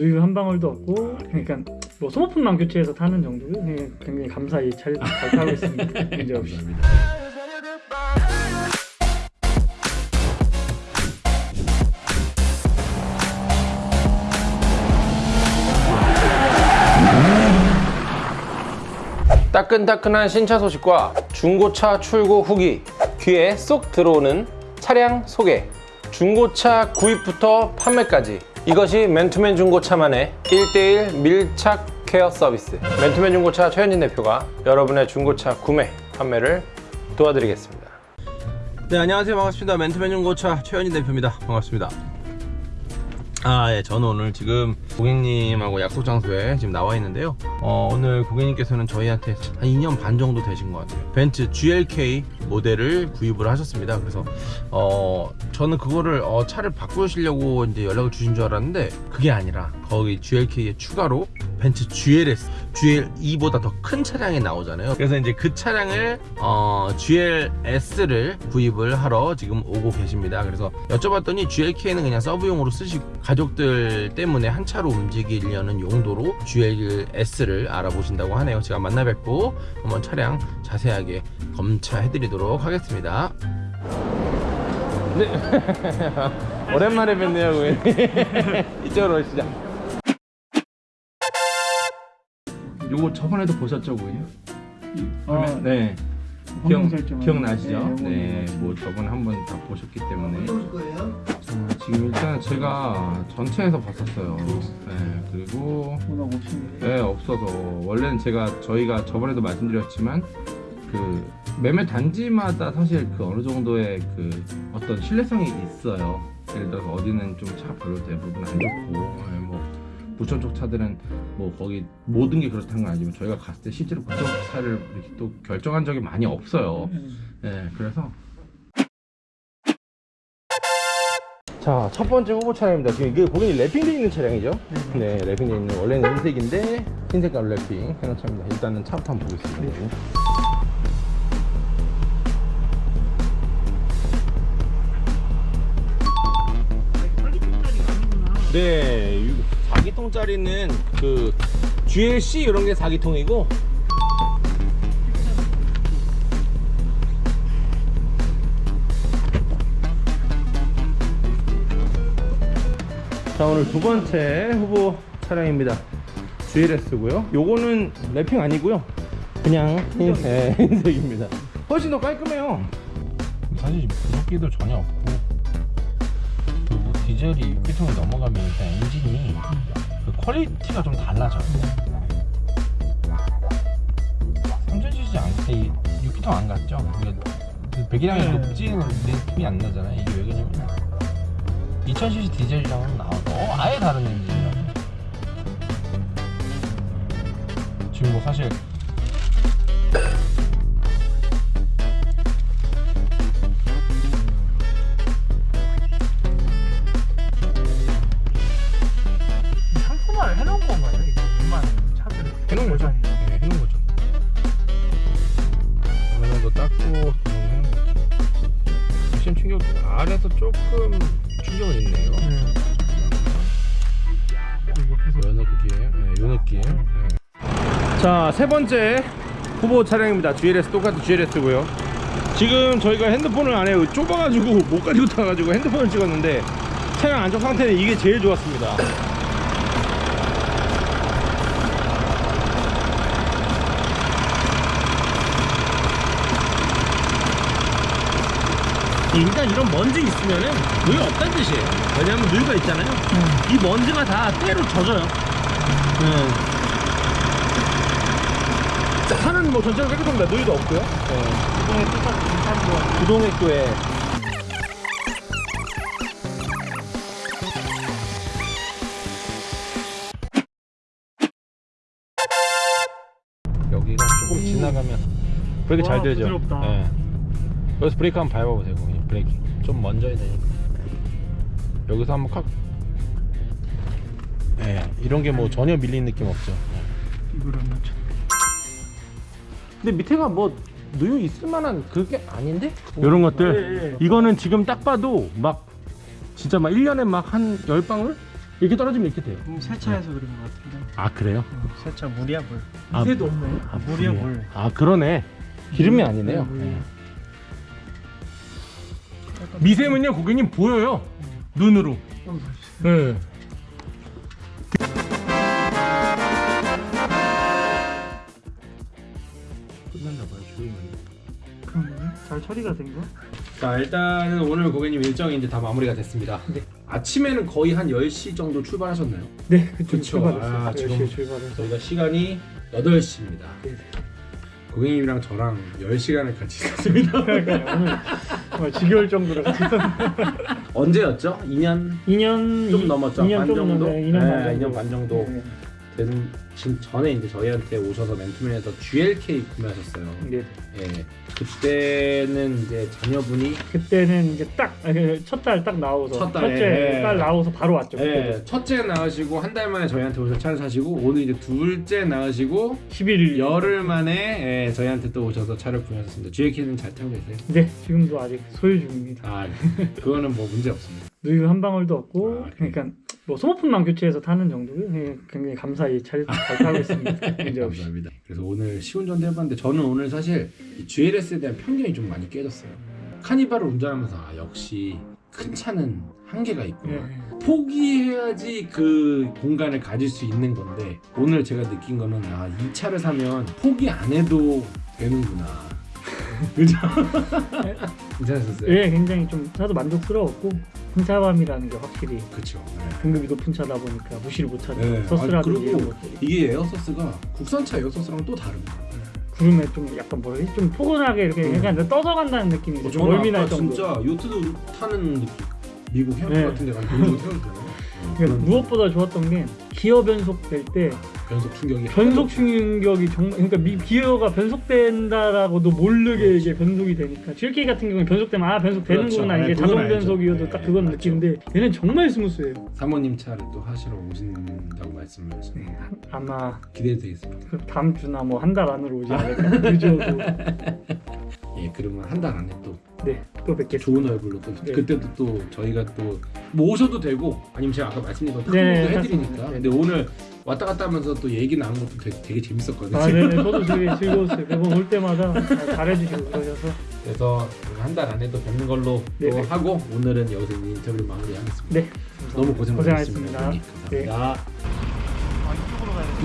누유 한 방울도 없고 그러니까 뭐 소모품만 교체해서 타는 정도로 그냥 굉장히 감사히 잘, 잘 타고 있습니다. 문제 없이. 따끈따끈한 신차 소식과 중고차 출고 후기 귀에 쏙 들어오는 차량 소개 중고차 구입부터 판매까지 이것이 맨투맨 중고차만의 1대1 밀착 케어 서비스. 맨투맨 중고차 최현진 대표가 여러분의 중고차 구매 판매를 도와드리겠습니다. 네 안녕하세요. 반갑습니다. 맨투맨 중고차 최현진 대표입니다. 반갑습니다 아, 예, 저는 오늘 지금 고객님하고 약속 장소에 지금 나와 있는데요. 어, 오늘 고객님께서는 저희한테 한 2년 반 정도 되신 것 같아요. 벤츠 GLK 모델을 구입을 하셨습니다. 그래서, 어, 저는 그거를, 어, 차를 바꾸시려고 이제 연락을 주신 줄 알았는데, 그게 아니라, 거기 GLK에 추가로 벤츠 GLS, GL2보다 더 큰 차량이 나오잖아요. 그래서 이제 그 차량을, 어, GLS를 구입을 하러 지금 오고 계십니다. 그래서 여쭤봤더니 GLK는 그냥 서브용으로 쓰시고, 가족들 때문에 한 차로 움직이려는 용도로 GLS를 알아보신다고 하네요. 제가 만나 뵙고 한번 차량 자세하게 검차해 드리도록 하겠습니다. 네. 오랜만에 뵙네요. 이쪽으로 오시죠. 요거 저번에도 보셨죠, 고객님? 아, 네. 기억, 기억나시죠? 네, 네, 뭐 저번에 한번 다 보셨기 때문에. 어, 지금 일단 제가 전체에서 봤었어요. 네, 그리고. 네, 없어서 원래는 제가 저희가 저번에도 말씀드렸지만 그 매매 단지마다 사실 그 어느 정도의 그 어떤 신뢰성이 있어요. 예를 들어서 어디는 좀 차 별로 대부분 안 좋고 네, 뭐 부천 쪽 차들은 뭐 거기 모든 게 그렇다는 건 아니지만 저희가 갔을 때 실제로 부천 쪽 차를 이렇게 또 결정한 적이 많이 없어요. 네, 그래서 자, 첫 번째 후보 차량입니다. 지금 이게 고객님 랩핑되어 있는 차량이죠? 네, 랩핑되어 있는 원래는 흰색인데 흰색깔 랩핑 해놓은 차입니다. 일단은 차부터 한번 보겠습니다. 네, 4기통짜리는 그 GLC 이런 게 4기통이고. 자 오늘 두 번째 후보 차량입니다. GLS고요. 요거는 wrapping 아니고요. 그냥 흰, 네, 흰색입니다. 훨씬 더 깔끔해요. 사실 부속기도 전혀 없고 그리고 디젤이 6기통이 넘어가면 일단 엔진이 그 quality가 좀 달라져요. 3000cc 안, 6기통 안 같죠? 이게 그 배기량이 네. 높지는 느낌이 안 나잖아요. 이게 왜 그러냐면 2000cc 디젤이랑은 나와도 아예 다른 엔진이라 지금 뭐 사실 조금 충격은 있네요 네. 옆에서 요 느낌, 네, 요 느낌. 자, 세 번째 후보 차량입니다. GLS 똑같은 GLS고요. 지금 저희가 핸드폰을 안에 좁아가지고 못 가지고 타가지고 핸드폰을 찍었는데 차량 안쪽 상태는 이게 제일 좋았습니다. 일단 이런 먼지 있으면은 누유가 없다는 뜻이에요. 왜냐하면 누유가 있잖아요. 이 먼지가 다 때로 젖어요. 네. 자, 차는 뭐 전체적으로 깨끗합니다. 노이도 없고요. 이번에 똑같이 인사한 거 구동액도에 여기가 조금 지나가면 브레이크 잘 와, 되죠? 부드럽다. 예. 여기서 브레이크 한번 밟아보세요 고객님 브레이크 좀 먼저야 되니까 여기서 한번 칵 예, 이런 게 뭐 전혀 밀린 느낌 없죠 이걸 안 맞춰. 근데 밑에가 뭐 누유 있을 만한 그게 아닌데? 이런 것들 예, 예. 이거는 지금 딱 봐도 막 진짜 막 1년에 막 한 10방울? 이렇게 떨어지면 이렇게 돼요. 음, 세차해서 그런 것 같은데. 아 그래요? 세차 물이야 물. 아, 새도 없네. 아, 물이야 물이에요? 물. 아 그러네. 기름이 아니네요. 물. 네. 미세면요 고객님 보여요. 눈으로. 네. 끝났나 봐요. 잘 처리가 된 거? 자 일단은 오늘 고객님 일정이 이제 다 마무리가 됐습니다. 네. 아침에는 거의 한 10시 정도 출발하셨나요? 네, 그쵸. 출발했어요. 아, 지금 10시에 출발해서. 저희가 시간이 8시입니다. 네. 고객님이랑 저랑 10시간을 같이 있었습니다. 정말 지겨울 정도로. 언제였죠? 2년 2년 좀 넘었죠? 2년 반좀 정도? 넘네. 2년 반 네, 정도. 2년 반 정도. 네. 되는 지금 전에 이제 저희한테 오셔서 맨투맨에서 GLK 구매하셨어요. 네. 예. 그때는 이제 자녀분이 그때는 이제 딱 첫 달 딱 나오서 첫 달에, 첫째 예. 딸 나오서 바로 왔죠. 예, 첫째 낳으시고 한 달 만에 저희한테 오셔서 차를 사시고 오늘 이제 둘째 낳으시고 11일 열흘 만에 예, 저희한테 또 오셔서 차를 구매하셨습니다. GLK는 잘 타고 계세요? 네, 지금도 아직 소유 중입니다. 아, 그거는 뭐 문제 없습니다. 누유 한 방울도 없고 아? 그러니까 뭐 소모품만 교체해서 타는 정도고요. 예, 굉장히 감사히 잘, 잘 타고 있습니다. 문제 없이. 감사합니다. 그래서 오늘 시운전도 해봤는데 저는 오늘 사실 이 GLS에 대한 편견이 좀 많이 깨졌어요. 카니발을 운전하면서 아, 역시 큰 차는 한계가 있구나. 예. 포기해야지 그 공간을 가질 수 있는 건데 오늘 제가 느낀 거는 아, 이 차를 사면 포기 안 해도 되는구나. 그죠? 괜찮으셨어요? 예, 굉장히 좀 차도 만족스러웠고 승차감이라는 게 확실히 그렇죠. 등급이 높은 차다 보니까 무시를 못하죠. 네. 서스라든지 아, 이런 그리고 것들이 이게 air 서스가 국산차 air 서스랑 또 다릅니다. 구름에 좀 약간 뭐라 해야지? 좀 포근하게 이렇게 음. 약간 떠서 간다는 느낌이 어, 좀 저는 멀미날 아까 정도. 진짜 요트도 타는 느낌. 미국 해안 네. 같은 데 가면 미국 태워주잖아요. 그러니까 무엇보다 좋았던 게 기어 변속 될 때 변속 충격이 변속 충격이 정말 그러니까 미, 기어가 변속된다라고도 모르게 이게 변속이 되니까 GLK 같은 경우는 변속되면 아 변속되는구나 그렇죠. 이게 네, 자동 알죠. 변속이어도 네, 딱 그건 맞죠. 느끼는데 얘는 정말 스무스해요. 사모님 차를 또 하시러 오신다고 말씀을 하셨는데 아마 기대되겠습니다. 그 다음 주나 뭐 한 달 안으로 오지 않을까 늦어도 예, 그러면 한 달 안에 또 네 또 뵙겠습니다. 좋은 얼굴로 또 네. 그때도 또 저희가 또뭐 오셔도 되고 아니면 제가 아까 말씀드린 거 네, 탁구도 해드리니까 맞습니다. 근데 오늘 왔다 갔다 하면서 또 얘기 나눈 것도 되게, 되게 재밌었거든요 아, 네네 저도 되게 즐거웠어요. 매번 올 때마다 잘 잘해주시고 그러셔서 그래서 한 달 안에 또 뵙는 걸로 네, 또 네. 하고 오늘은 여기서 이 인터뷰를 마무리하겠습니다 네 너무 고생 고생하셨습니다. 많으셨습니다 네. 감사합니다.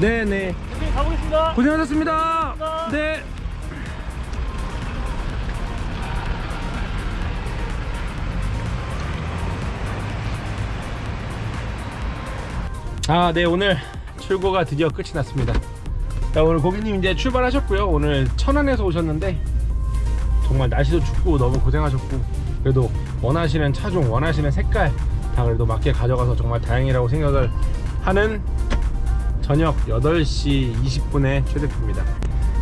네네 네, 가보겠습니다. 고생하셨습니다 감사합니다. 네 아, 네 오늘 출고가 드디어 끝이 났습니다. 자, 오늘 고객님 이제 출발하셨고요. 오늘 천안에서 오셨는데 정말 날씨도 춥고 너무 고생하셨고 그래도 원하시는 차종, 원하시는 색깔 다 그래도 맞게 가져가서 정말 다행이라고 생각을 하는 저녁 8시 20분의 최대표입니다.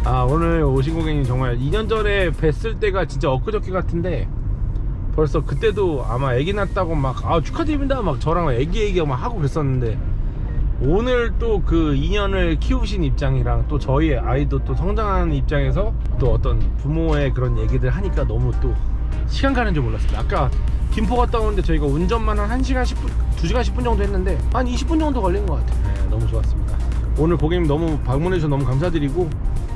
아 오늘 오신 고객님 정말 2년 전에 뵀을 때가 진짜 엊그저께 같은데 벌써 그때도 아마 애기 낳았다고 막 아 축하드립니다 막 저랑 애기 얘기 막 하고 그랬었는데 오늘 또그 2년을 키우신 입장이랑 또 저희 아이도 또 성장하는 입장에서 또 어떤 부모의 그런 얘기들 하니까 너무 또 시간 가는 줄 몰랐습니다. 아까 김포 갔다 오는데 저희가 운전만 한 1시간 10분, 2시간 10분 정도 했는데 한 20분 정도 걸린 것 같아요. 네, 너무 좋았습니다. 오늘 고객님 너무 방문해 주셔서 너무 감사드리고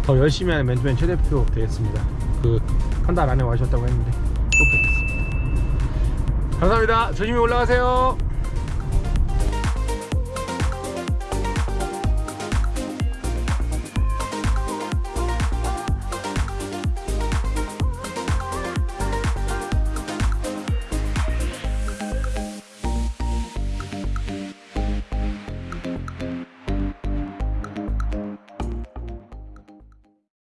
더 열심히 하는 맨투맨 최 대표 되겠습니다. 그 한 달 안에 와주셨다고 했는데 꼭 뵙겠습니다. 감사합니다. 조심히 올라가세요.